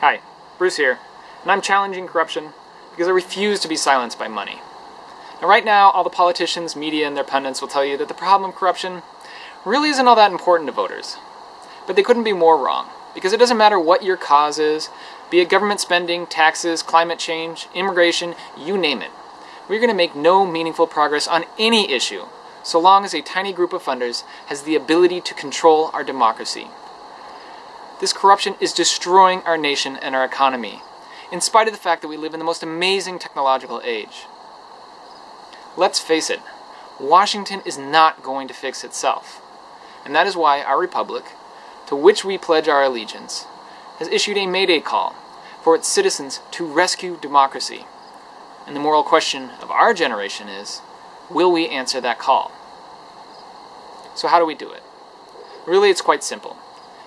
Hi, Bruce here, and I'm challenging corruption because I refuse to be silenced by money. Now right now, all the politicians, media, and their pundits will tell you that the problem of corruption really isn't all that important to voters. But they couldn't be more wrong, because it doesn't matter what your cause is, be it government spending, taxes, climate change, immigration, you name it. We're going to make no meaningful progress on any issue so long as a tiny group of funders has the ability to control our democracy. This corruption is destroying our nation and our economy, in spite of the fact that we live in the most amazing technological age. Let's face it, Washington is not going to fix itself. And that is why our republic, to which we pledge our allegiance, has issued a mayday call for its citizens to rescue democracy. And the moral question of our generation is, will we answer that call? So how do we do it? Really, it's quite simple.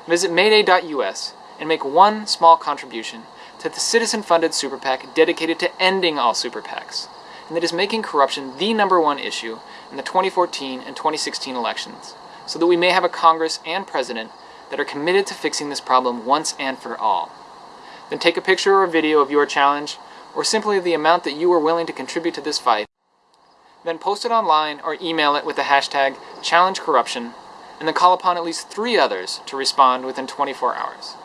Visit mayday.us and make one small contribution to the citizen-funded super PAC dedicated to ending all super PACs, and that is making corruption the number one issue in the 2014 and 2016 elections, so that we may have a Congress and President that are committed to fixing this problem once and for all. Then take a picture or a video of your challenge, or simply the amount that you are willing to contribute to this fight, then post it online or email it with the hashtag ChallengeCorruption, and then call upon at least three others to respond within 24 hours.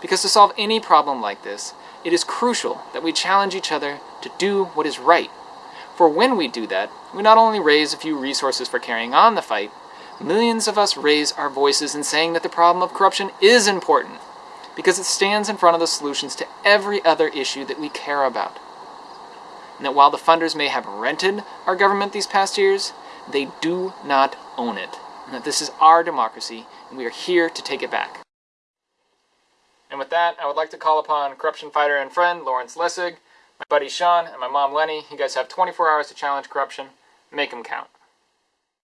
Because to solve any problem like this, it is crucial that we challenge each other to do what is right. For when we do that, we not only raise a few resources for carrying on the fight, millions of us raise our voices in saying that the problem of corruption is important, because it stands in front of the solutions to every other issue that we care about and that while the funders may have rented our government these past years, they do not own it, and that this is our democracy, and we are here to take it back. And with that, I would like to call upon corruption fighter and friend Lawrence Lessig, my buddy Sean, and my mom Lenny. You guys have 24 hours to challenge corruption. Make them count.